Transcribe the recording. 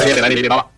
Nadie, nadie, nadie, nadie,